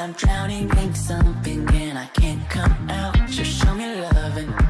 I'm drowning in something and I can't come out. Just show me love and loving.